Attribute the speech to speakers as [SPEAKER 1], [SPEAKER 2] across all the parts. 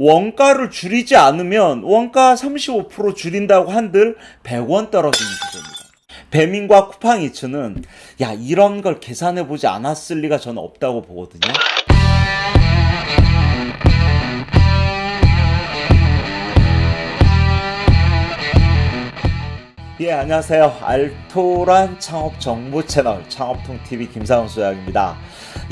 [SPEAKER 1] 원가를 줄이지 않으면 원가 35% 줄인다고 한들 100원 떨어지는 구조입니다. 배민과 쿠팡이츠는 야 이런 걸 계산해 보지 않았을 리가 저는 없다고 보거든요. 예 안녕하세요 알토란 창업 정보 채널 창업통 TV 김상훈 소장입니다.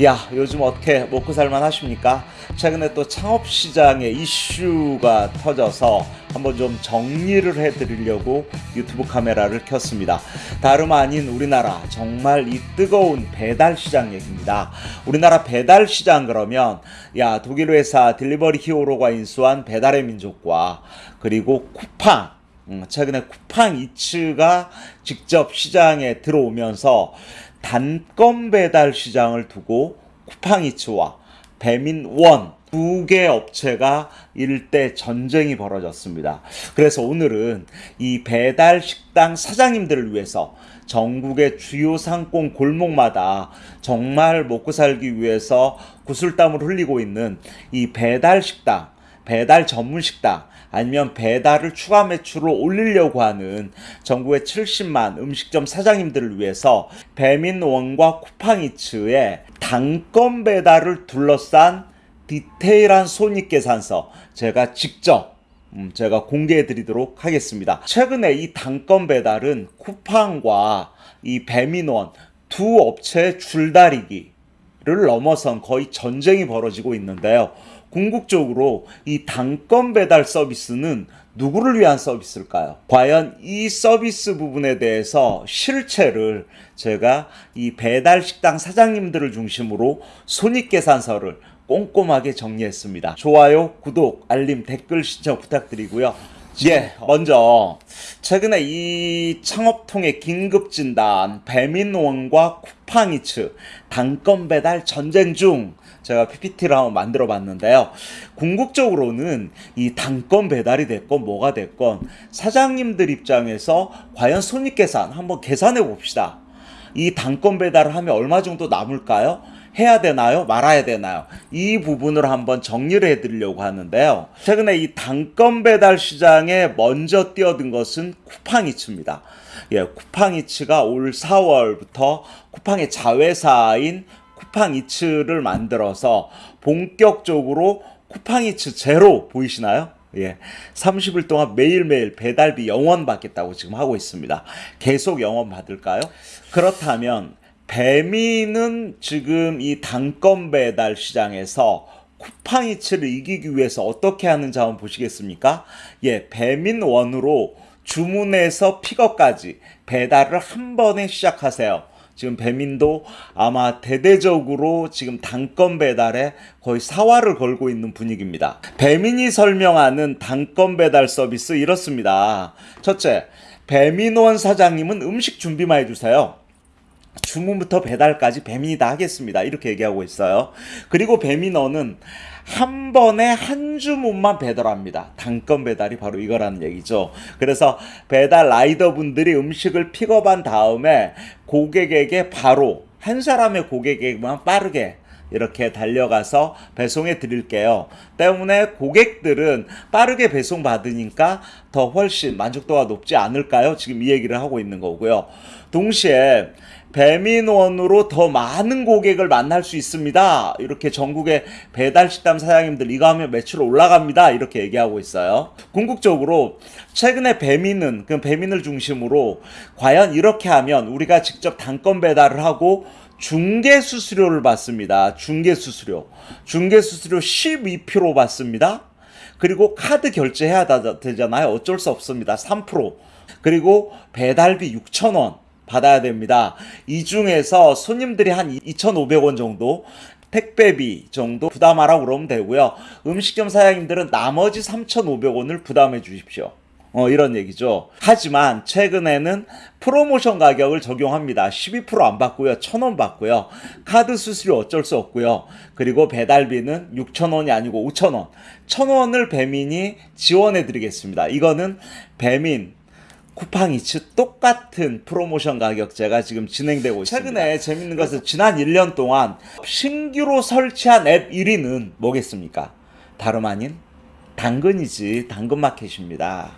[SPEAKER 1] 야 요즘 어떻게 먹고 살만 하십니까? 최근에 또 창업 시장에 이슈가 터져서 한번 좀 정리를 해드리려고 유튜브 카메라를 켰습니다. 다름 아닌 우리나라 정말 이 뜨거운 배달 시장 얘기입니다. 우리나라 배달 시장 그러면 야 독일 회사 딜리버리 히어로가 인수한 배달의 민족과 그리고 쿠팡 음, 최근에 쿠팡 이츠가 직접 시장에 들어오면서 단건 배달 시장을 두고 쿠팡 이츠와 배민원 두 개 업체가 일대 전쟁이 벌어졌습니다. 그래서 오늘은 이 배달 식당 사장님들을 위해서 전국의 주요 상권 골목마다 정말 먹고 살기 위해서 구슬땀을 흘리고 있는 이 배달 식당, 배달 전문 식당 아니면 배달을 추가 매출을 올리려고 하는 전국의 70만 음식점 사장님들을 위해서 배민원과 쿠팡이츠의 단건 배달을 둘러싼 디테일한 손익계산서 제가 직접 음, 제가 공개해 드리도록 하겠습니다. 최근에 이 단건 배달은 쿠팡과 이 배민원 두 업체의 줄다리기 를 넘어선 거의 전쟁이 벌어지고 있는데요. 궁극적으로 이 단건 배달 서비스는 누구를 위한 서비스일까요? 과연 이 서비스 부분에 대해서 실체를 제가 이 배달 식당 사장님들을 중심으로 손익계산서를 꼼꼼하게 정리했습니다. 좋아요, 구독, 알림, 댓글 신청 부탁드리고요. 예, 먼저 최근에 이 창업통의 긴급 진단 배민원과 쿠팡이츠 단건 배달 전쟁 중 제가 PPT를 한번 만들어 봤는데요. 궁극적으로는 이 단건 배달이 됐건 뭐가 됐건 사장님들 입장에서 과연 손익 계산 한번 계산해 봅시다. 이 단건 배달을 하면 얼마 정도 남을까요? 해야 되나요? 말아야 되나요? 이 부분을 한번 정리를 해드리려고 하는데요. 최근에 이 단건 배달 시장에 먼저 뛰어든 것은 쿠팡이츠입니다. 예, 쿠팡이츠가 올 4월부터 쿠팡의 자회사인 쿠팡이츠를 만들어서 본격적으로 쿠팡이츠 제로 보이시나요? 예. 30일 동안 매일매일 배달비 영원 받겠다고 지금 하고 있습니다. 계속 영원 받을까요? 그렇다면 배미는 지금 이 단건 배달 시장에서 쿠팡이츠를 이기기 위해서 어떻게 하는지 한번 보시겠습니까? 예, 배민 원으로 주문해서 픽업까지 배달을 한 번에 시작하세요. 지금 배민도 아마 대대적으로 지금 단건 배달에 거의 사활을 걸고 있는 분위기입니다. 배민이 설명하는 단건 배달 서비스 이렇습니다. 첫째, 배민원 사장님은 음식 준비만 해주세요. 주문부터 배달까지 배민이 다 하겠습니다. 이렇게 얘기하고 있어요. 그리고 배민어는 한 번에 한 주문만 배달합니다. 단건 배달이 바로 이거라는 얘기죠. 그래서 배달 라이더 분들이 음식을 픽업한 다음에 고객에게 바로 한 사람의 고객에게만 빠르게 이렇게 달려가서 배송해 드릴게요. 때문에 고객들은 빠르게 배송 받으니까 더 훨씬 만족도가 높지 않을까요? 지금 이 얘기를 하고 있는 거고요. 동시에 배민원으로 더 많은 고객을 만날 수 있습니다. 이렇게 전국의 배달식당 사장님들 이거 하면 매출 올라갑니다. 이렇게 얘기하고 있어요. 궁극적으로 최근에 배민은 그 배민을 중심으로 과연 이렇게 하면 우리가 직접 단건 배달을 하고 중개 수수료를 받습니다. 중개 수수료. 중개 수수료 12% 받습니다. 그리고 카드 결제해야 되잖아요. 어쩔 수 없습니다. 3%. 그리고 배달비 6,000원. 받아야 됩니다. 이 중에서 손님들이 한 2,500원 정도 택배비 정도 부담하라고 그러면 되고요. 음식점 사장님들은 나머지 3,500원을 부담해 주십시오. 어, 이런 얘기죠. 하지만 최근에는 프로모션 가격을 적용합니다. 12%안 받고요. 1,000원 받고요. 카드 수수료 어쩔 수 없고요. 그리고 배달비는 6,000원이 아니고 5,000원. 1,000원을 배민이 지원해 드리겠습니다. 이거는 배민 쿠팡이츠 똑같은 프로모션 가격제가 지금 진행되고 있습니다. 최근에 재밌는 것은 지난 1년 동안 신규로 설치한 앱 1위는 뭐겠습니까? 다름 아닌 당근이지 당근마켓입니다.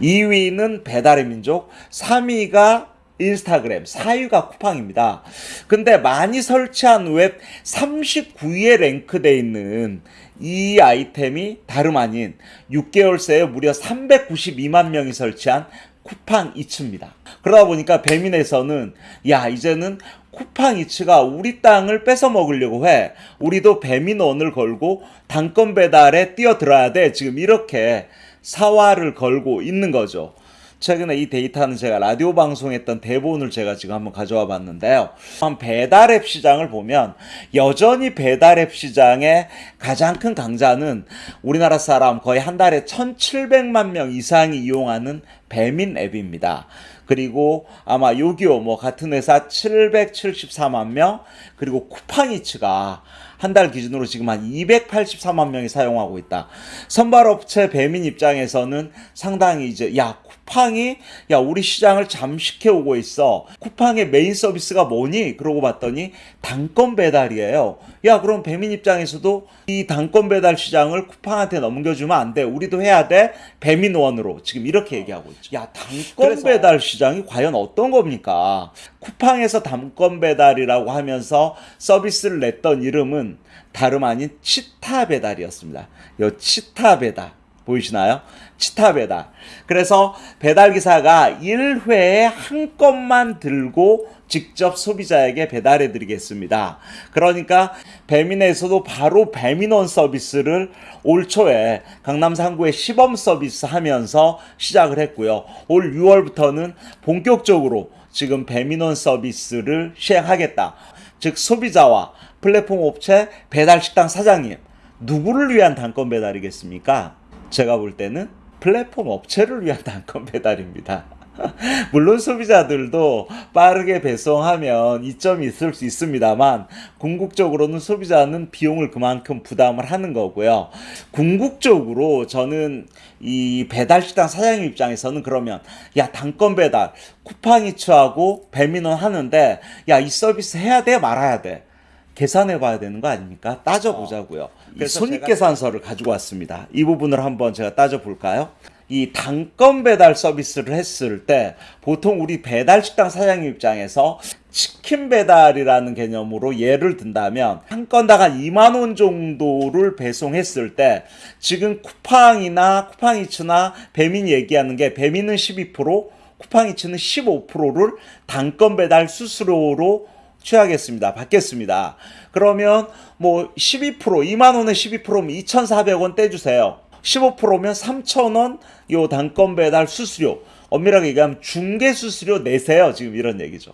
[SPEAKER 1] 2위는 배달의 민족, 3위가 인스타그램, 4위가 쿠팡입니다. 근데 많이 설치한 앱 39위에 랭크돼 있는 이 아이템이 다름 아닌 6개월 새에 무려 392만 명이 설치한 쿠팡 이츠입니다. 그러다 보니까 배민에서는 야 이제는 쿠팡 이츠가 우리 땅을 뺏어 먹으려고 해. 우리도 배민원을 걸고 단건 배달에 뛰어들어야 돼. 지금 이렇게 사활을 걸고 있는 거죠. 최근에 이 데이터는 제가 라디오 방송했던 대본을 제가 지금 한번 가져와 봤는데요. 한 배달앱 시장을 보면 여전히 배달앱 시장의 가장 큰 강자는 우리나라 사람 거의 한 달에 1,700만 명 이상이 이용하는 배민 앱입니다. 그리고 아마 요기요 뭐 같은 회사 774만 명 그리고 쿠팡이츠가 한 달 기준으로 지금 한 284만 명이 사용하고 있다. 선발업체 배민 입장에서는 상당히 이제 야 쿠팡이 야 우리 시장을 잠식해 오고 있어. 쿠팡의 메인 서비스가 뭐니? 그러고 봤더니 단건 배달이에요. 야 그럼 배민 입장에서도 이 단건 배달 시장을 쿠팡한테 넘겨주면 안 돼. 우리도 해야 돼. 배민원으로 지금 이렇게 얘기하고 있죠. 야 단건
[SPEAKER 2] 그래서-
[SPEAKER 1] 배달 시장이 과연 어떤 겁니까? 쿠팡에서 단건 배달이라고 하면서 서비스를 냈던 이름은 다름 아닌 치타 배달이었습니다. 요 치타 배달 보이시나요? 치타 배달. 그래서 배달 기사가 1회에 한 건만 들고 직접 소비자에게 배달해 드리겠습니다. 그러니까 배민에서도 바로 배민원 서비스를 올 초에 강남 상구에 시범 서비스 하면서 시작을 했고요. 올 6월부터는 본격적으로 지금 배민원 서비스를 시행하겠다. 즉 소비자와 플랫폼 업체 배달 식당 사장님 누구를 위한 단건 배달이겠습니까? 제가 볼 때는 플랫폼 업체를 위한 단건 배달입니다. 물론 소비자들도 빠르게 배송하면 이점이 있을 수 있습니다만 궁극적으로는 소비자는 비용을 그만큼 부담을 하는 거고요. 궁극적으로 저는 이 배달식당 사장님 입장에서는 그러면 야 단건 배달 쿠팡이츠하고 배민원 하는데 야 이 서비스 해야 돼 말아야 돼 계산해 봐야 되는 거 아닙니까? 따져 보자고요.
[SPEAKER 2] 그래서
[SPEAKER 1] 손익
[SPEAKER 2] 제가-
[SPEAKER 1] 계산서를 가지고 왔습니다. 이 부분을 한번 제가 따져 볼까요? 이 단건 배달 서비스를 했을 때 보통 우리 배달 식당 사장님 입장에서 치킨 배달이라는 개념으로 예를 든다면 한 건당 한 2만 원 정도를 배송했을 때 지금 쿠팡이나 쿠팡이츠나 배민이 얘기하는 게 배민은 12% 쿠팡이츠는 15%를 단건 배달 수수료로 취하겠습니다. 받겠습니다. 그러면 뭐 12% 2만 원에 12%면 2,400원 떼주세요. 15%면 3,000원 요 단건 배달 수수료 엄밀하게 얘기하면 중개 수수료 내세요. 지금 이런 얘기죠.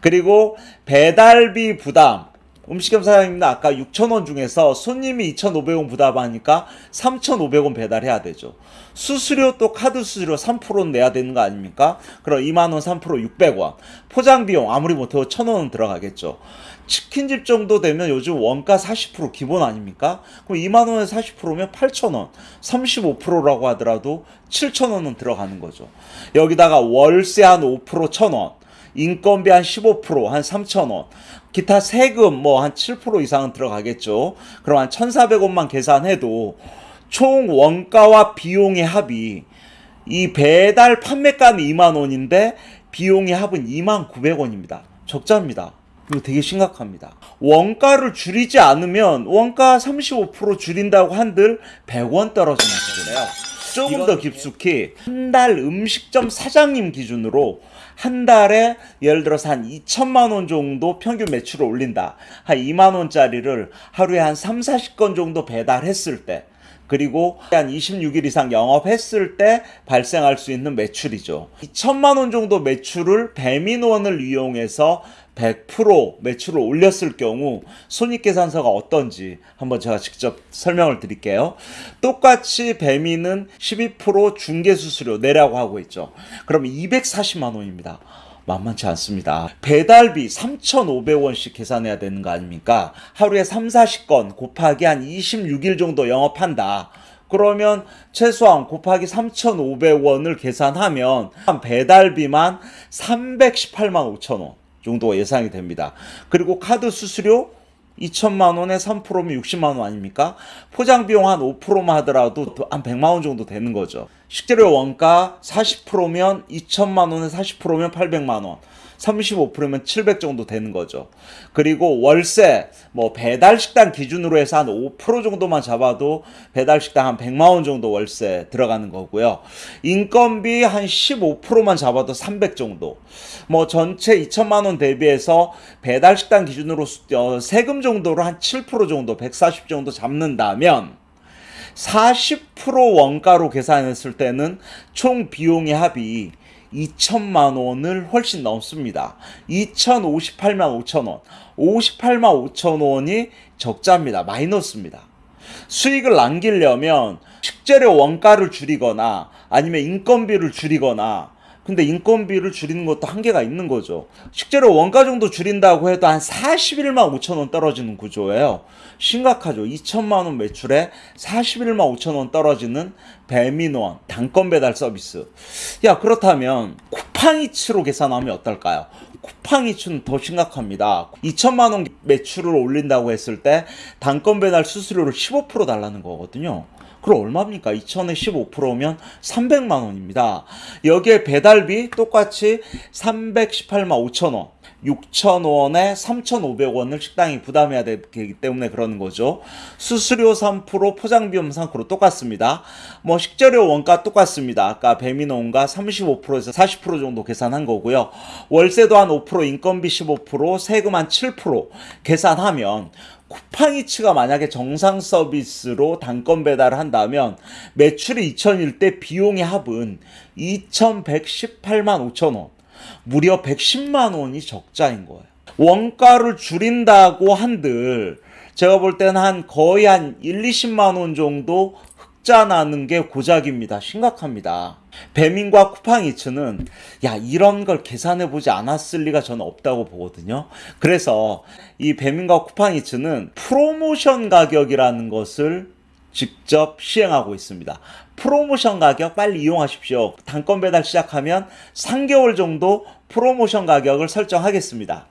[SPEAKER 1] 그리고 배달비 부담 음식점 사장님도 아까 6,000원 중에서 손님이 2,500원 부담하니까 3,500원 배달해야 되죠. 수수료 또 카드 수수료 3%는 내야 되는 거 아닙니까? 그럼 2만 원 3% 600원. 포장 비용 아무리 못해도 1,000원은 들어가겠죠. 치킨집 정도 되면 요즘 원가 40% 기본 아닙니까? 그럼 2만 원에 40%면 8,000원. 35%라고 하더라도 7,000원은 들어가는 거죠. 여기다가 월세 한 5% 1,000원. 인건비 한 15%한 3,000원. 기타 세금 뭐 한 7% 이상은 들어가겠죠. 그럼 한 1,400원만 계산해도 총 원가와 비용의 합이 이 배달 판매가는 2만 원인데 비용의 합은 2만 900원입니다. 적자입니다. 이거 되게 심각합니다. 원가를 줄이지 않으면 원가 35% 줄인다고 한들 100원 떨어지는 거래요. 조금 더 깊숙이 한 달 음식점 사장님 기준으로 한 달에 예를 들어서 한 2천만 원 정도 평균 매출을 올린다. 한 2만 원짜리를 하루에 한 3, 40건 정도 배달했을 때 그리고 한 26일 이상 영업했을 때 발생할 수 있는 매출이죠. 2천만 원 정도 매출을 배민원을 이용해서 100% 매출을 올렸을 경우 손익계산서가 어떤지 한번 제가 직접 설명을 드릴게요. 똑같이 배민은 12% 중개수수료 내라고 하고 있죠. 그럼 240만 원입니다. 만만치 않습니다. 배달비 3,500원씩 계산해야 되는 거 아닙니까? 하루에 3, 40건 곱하기 한 26일 정도 영업한다. 그러면 최소한 곱하기 3,500원을 계산하면 한 배달비만 318만 5천 원 정도 예상이 됩니다. 그리고 카드 수수료 2천만 원에 3%면 60만 원 아닙니까? 포장 비용 한 5%만 하더라도 한 100만 원 정도 되는 거죠. 식재료 원가 40%면 2천만 원에 40%면 800만 원. 35%면 700 정도 되는 거죠. 그리고 월세, 뭐 배달 식당 기준으로 해서 한 5% 정도만 잡아도 배달 식당 한 100만 원 정도 월세 들어가는 거고요. 인건비 한 15%만 잡아도 300 정도. 뭐 전체 2천만 원 대비해서 배달 식당 기준으로 어, 세금 정도로 한 7% 정도, 140 정도 잡는다면 40% 원가로 계산했을 때는 총 비용의 합이 2천만 원을 훨씬 넘습니다. 2,058만 5천 원. 58만 5천 원이 적자입니다. 마이너스입니다. 수익을 남기려면 식재료 원가를 줄이거나 아니면 인건비를 줄이거나 근데 인건비를 줄이는 것도 한계가 있는 거죠. 식재료 원가 정도 줄인다고 해도 한 41만 5천 원 떨어지는 구조예요. 심각하죠. 2천만 원 매출에 41만 5천 원 떨어지는 배민원 단건 배달 서비스. 야 그렇다면 쿠팡이츠로 계산하면 어떨까요? 쿠팡이츠는 더 심각합니다. 2천만 원 매출을 올린다고 했을 때 단건 배달 수수료를 15% 달라는 거거든요. 그럼 얼마입니까? 2천에 15%면 300만 원입니다. 여기에 배달비 똑같이 318만 5천 원. 6,000원에 3,500원을 식당이 부담해야 되기 때문에 그러는 거죠. 수수료 3%, 포장비용 3% 똑같습니다. 뭐 식재료 원가 똑같습니다. 아까 배민원가 35%에서 40% 정도 계산한 거고요. 월세도 한 5%, 인건비 15%, 세금 한 7% 계산하면 쿠팡이츠가 만약에 정상 서비스로 단건 배달을 한다면 매출이 2천일 때 비용의 합은 2,118만 5천 원. 무려 110만 원이 적자인 거예요. 원가를 줄인다고 한들 제가 볼 때는 한 거의 한 1, 20만 원 정도 흑자 나는 게 고작입니다. 심각합니다. 배민과 쿠팡이츠는 야 이런 걸 계산해 보지 않았을 리가 저는 없다고 보거든요. 그래서 이 배민과 쿠팡이츠는 프로모션 가격이라는 것을 직접 시행하고 있습니다. 프로모션 가격 빨리 이용하십시오. 단건 배달 시작하면 3개월 정도 프로모션 가격을 설정하겠습니다.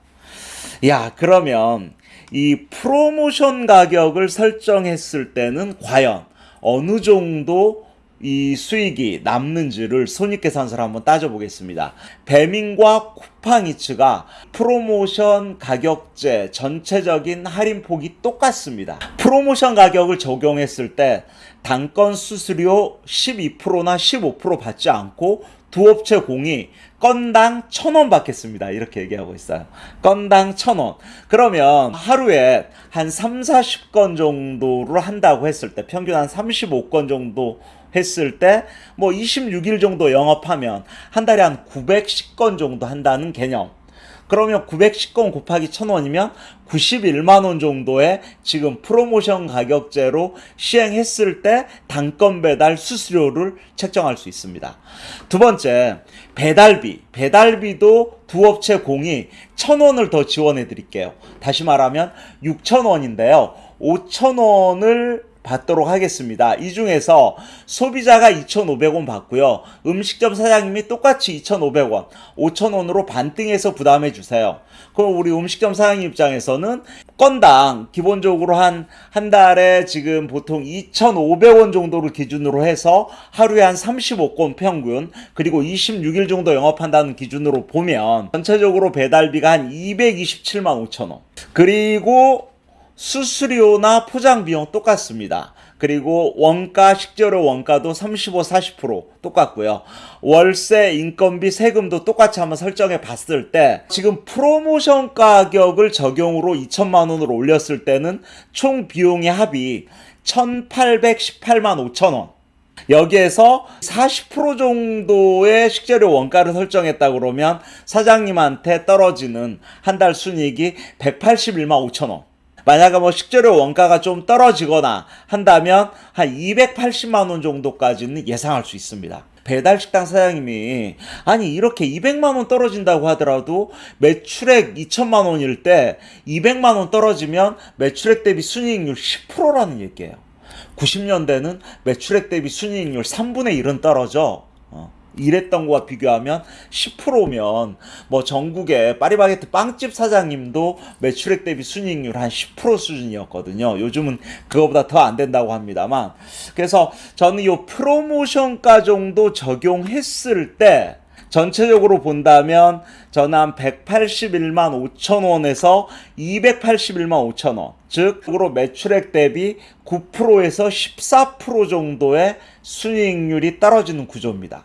[SPEAKER 1] 야, 그러면 이 프로모션 가격을 설정했을 때는 과연 어느 정도 이 수익이 남는지를 손익계산서를 한번 따져보겠습니다. 배민과 쿠팡이츠가 프로모션 가격제 전체적인 할인폭이 똑같습니다. 프로모션 가격을 적용했을 때 단건 수수료 12%나 15% 받지 않고 두 업체 공이 건당 천 원 받겠습니다. 이렇게 얘기하고 있어요. 건당 천 원. 그러면 하루에 한 3, 40건 정도를 한다고 했을 때 평균 한 35건 정도 했을 때 뭐 26일 정도 영업하면 한 달에 한 910건 정도 한다는 개념. 그러면 910건 곱하기 1000원이면 91만 원 정도의 지금 프로모션 가격제로 시행했을 때 단건 배달 수수료를 책정할 수 있습니다. 두 번째, 배달비. 배달비도 두 업체 공이 1000원을 더 지원해 드릴게요. 다시 말하면 6000원인데요. 5000원을 받도록 하겠습니다. 이 중에서 소비자가 2,500원 받고요. 음식점 사장님이 똑같이 2,500원, 5,000원으로 반등해서 부담해 주세요. 그럼 우리 음식점 사장님 입장에서는 건당 기본적으로 한, 한 달에 지금 보통 2,500원 정도를 기준으로 해서 하루에 한 35건 평균, 그리고 26일 정도 영업한다는 기준으로 보면 전체적으로 배달비가 한 227만 5천원. 그리고 수수료나 포장 비용 똑같습니다. 그리고 원가, 식재료 원가도 35, 40% 똑같고요. 월세, 인건비, 세금도 똑같이 한번 설정해 봤을 때 지금 프로모션 가격을 적용으로 2천만 원으로 올렸을 때는 총 비용의 합이 1,818만 5천 원. 여기에서 40% 정도의 식재료 원가를 설정했다 그러면 사장님한테 떨어지는 한 달 순이익이 181만 5천 원. 만약에 뭐 식재료 원가가 좀 떨어지거나 한다면 한 280만 원 정도까지는 예상할 수 있습니다. 배달 식당 사장님이 아니 이렇게 200만 원 떨어진다고 하더라도 매출액 2천만 원일 때 200만 원 떨어지면 매출액 대비 순이익률 10%라는 얘기예요. 90년대는 매출액 대비 순이익률 3분의 1은 떨어져. 어. 일했던 거와 비교하면 10%면 뭐 전국의 파리바게트 빵집 사장님도 매출액 대비 순이익률 한 10% 수준이었거든요. 요즘은 그거보다 더 안 된다고 합니다만 그래서 저는 이 프로모션가 정도 적용했을 때 전체적으로 본다면 저는 한 181만 5천 원에서 281만 5천 원, 즉, 으로 매출액 대비 9%에서 14% 정도의 순이익률이 떨어지는 구조입니다.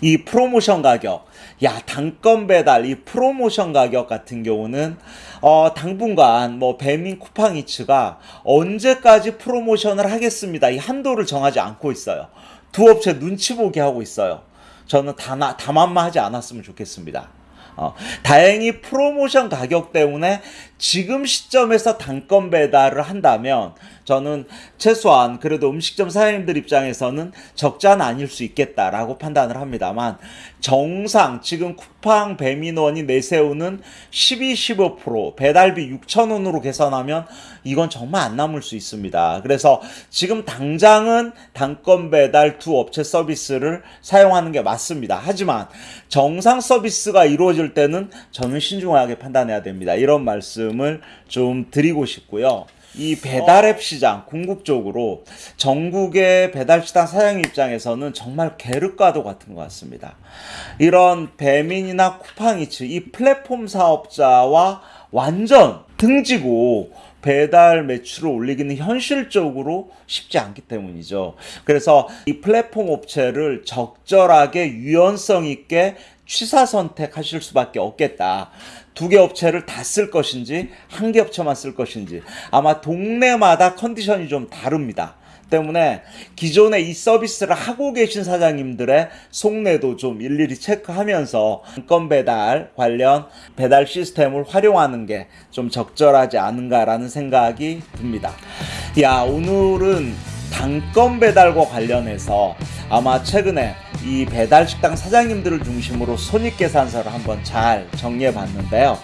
[SPEAKER 1] 이 프로모션 가격, 야 단건 배달 이 프로모션 가격 같은 경우는 어 당분간 뭐 배민 쿠팡이츠가 언제까지 프로모션을 하겠습니다. 이 한도를 정하지 않고 있어요. 두 업체 눈치 보게 하고 있어요. 저는 다만만 하지 않았으면 좋겠습니다. 어, 다행히 프로모션 가격 때문에 지금 시점에서 단건 배달을 한다면 저는 최소한 그래도 음식점 사장님들 입장에서는 적자는 아닐 수 있겠다라고 판단을 합니다만 정상 지금 쿠팡 배민원이 내세우는 12, 15% 배달비 6,000원으로 계산하면 이건 정말 안 남을 수 있습니다. 그래서 지금 당장은 단건 배달 두 업체 서비스를 사용하는 게 맞습니다. 하지만 정상 서비스가 이루어질 때는 저는 신중하게 판단해야 됩니다. 이런 말씀을 좀 드리고 싶고요. 이 배달앱 시장 궁극적으로 전국의 배달시장 사장 입장에서는 정말 계륵과도 같은 것 같습니다. 이런 배민이나 쿠팡이츠 이 플랫폼 사업자와 완전 등지고 배달 매출을 올리기는 현실적으로 쉽지 않기 때문이죠. 그래서 이 플랫폼 업체를 적절하게 유연성 있게 취사 선택하실 수밖에 없겠다. 두 개 업체를 다 쓸 것인지 한 개 업체만 쓸 것인지 아마 동네마다 컨디션이 좀 다릅니다. 때문에 기존에 이 서비스를 하고 계신 사장님들의 속내도 좀 일일이 체크하면서 건 배달 관련 배달 시스템을 활용하는 게 좀 적절하지 않은가라는 생각이 듭니다. 야, 오늘은 단건 배달과 관련해서 아마 최근에 이 배달 식당 사장님들을 중심으로 손익계산서를 한번 잘 정리해 봤는데요.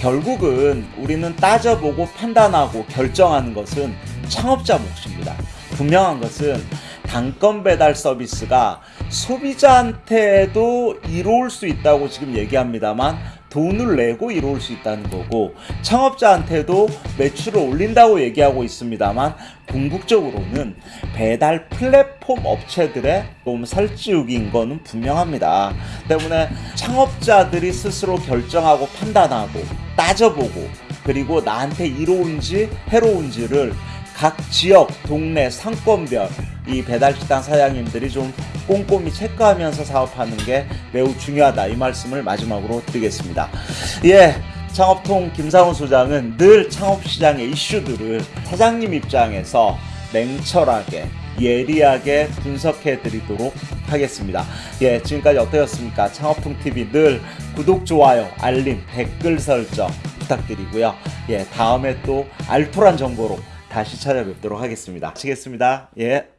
[SPEAKER 1] 결국은 우리는 따져보고 판단하고 결정하는 것은 창업자 몫입니다. 분명한 것은 단건 배달 서비스가 소비자한테도 이로울 수 있다고 지금 얘기합니다만 돈을 내고 이루을 수 있다는 거고 창업자한테도 매출을 올린다고 얘기하고 있습니다만 궁극적으로는 배달 플랫폼 업체들의 좀 살찌우기인 거는 분명합니다. 때문에 창업자들이 스스로 결정하고 판단하고 따져보고 그리고 나한테 이로운지 해로운지를 각 지역, 동네, 상권별 이 배달식당 사장님들이 좀 꼼꼼히 체크하면서 사업하는 게 매우 중요하다 이 말씀을 마지막으로 드리겠습니다. 예. 창업통 김상훈 소장은 늘 창업시장의 이슈들을 사장님 입장에서 냉철하게 예리하게 분석해 드리도록 하겠습니다. 예, 지금까지 어떠셨습니까? 창업통 TV 늘 구독, 좋아요, 알림, 댓글 설정 부탁드리고요. 예, 다음에 또 알토란 정보로 다시 찾아뵙도록 하겠습니다. 마치겠습니다. 예.